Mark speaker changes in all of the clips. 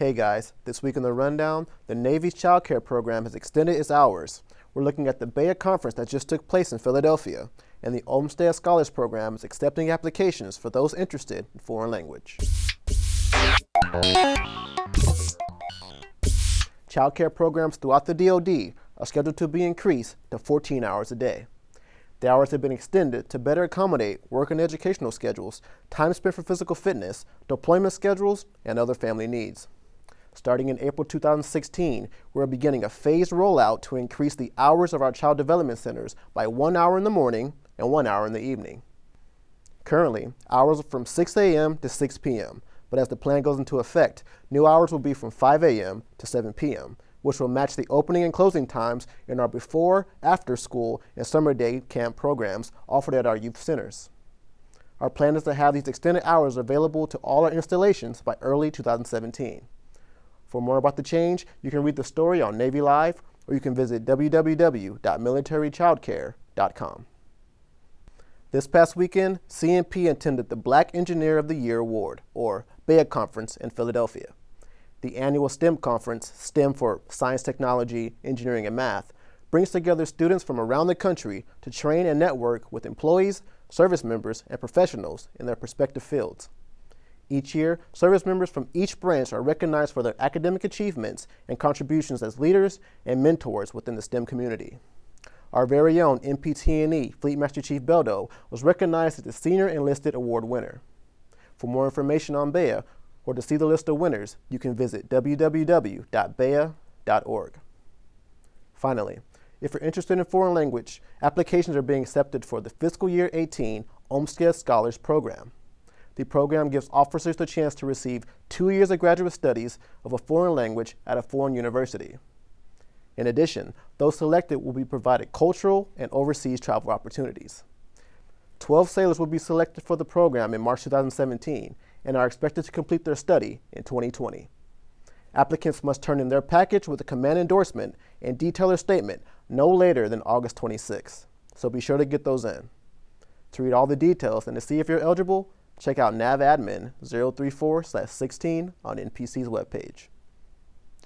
Speaker 1: Hey guys, this week in the rundown, the Navy's child care program has extended its hours. We're looking at the BEYA conference that just took place in Philadelphia, and the Olmsted Scholars Program is accepting applications for those interested in foreign language. Child care programs throughout the DoD are scheduled to be increased to 14 hours a day. The hours have been extended to better accommodate work and educational schedules, time spent for physical fitness, deployment schedules, and other family needs. Starting in April 2016, we're beginning a phased rollout to increase the hours of our child development centers by one hour in the morning and one hour in the evening. Currently, hours are from 6 a.m. to 6 p.m., but as the plan goes into effect, new hours will be from 5 a.m. to 7 p.m., which will match the opening and closing times in our before, after school, and summer day camp programs offered at our youth centers. Our plan is to have these extended hours available to all our installations by early 2017. For more about the change, you can read the story on Navy Live, or you can visit www.militarychildcare.com. This past weekend, CNP attended the Black Engineer of the Year Award, or BEYA Conference in Philadelphia. The annual STEM conference, STEM for Science, Technology, Engineering, and Math, brings together students from around the country to train and network with employees, service members, and professionals in their respective fields. Each year, service members from each branch are recognized for their academic achievements and contributions as leaders and mentors within the STEM community. Our very own MPT&E Fleet Master Chief Beldo was recognized as the Senior Enlisted Award winner. For more information on BEYA or to see the list of winners, you can visit www.beya.org. Finally, if you're interested in foreign language, applications are being accepted for the fiscal year 18 Olmsted Scholars Program. The program gives officers the chance to receive two years of graduate studies of a foreign language at a foreign university. In addition, those selected will be provided cultural and overseas travel opportunities. 12 sailors will be selected for the program in March 2017 and are expected to complete their study in 2020. Applicants must turn in their package with a command endorsement and detail their statement no later than August 26, so be sure to get those in. To read all the details and to see if you're eligible, check out navadmin 034-16 on NPC's webpage.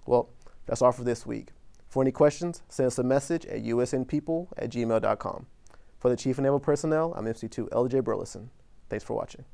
Speaker 1: Well, that's all for this week. For any questions, send us a message at usnpeople at gmail.com. For the Chief Naval Personnel, I'm MC2 LJ Burleson. Thanks for watching.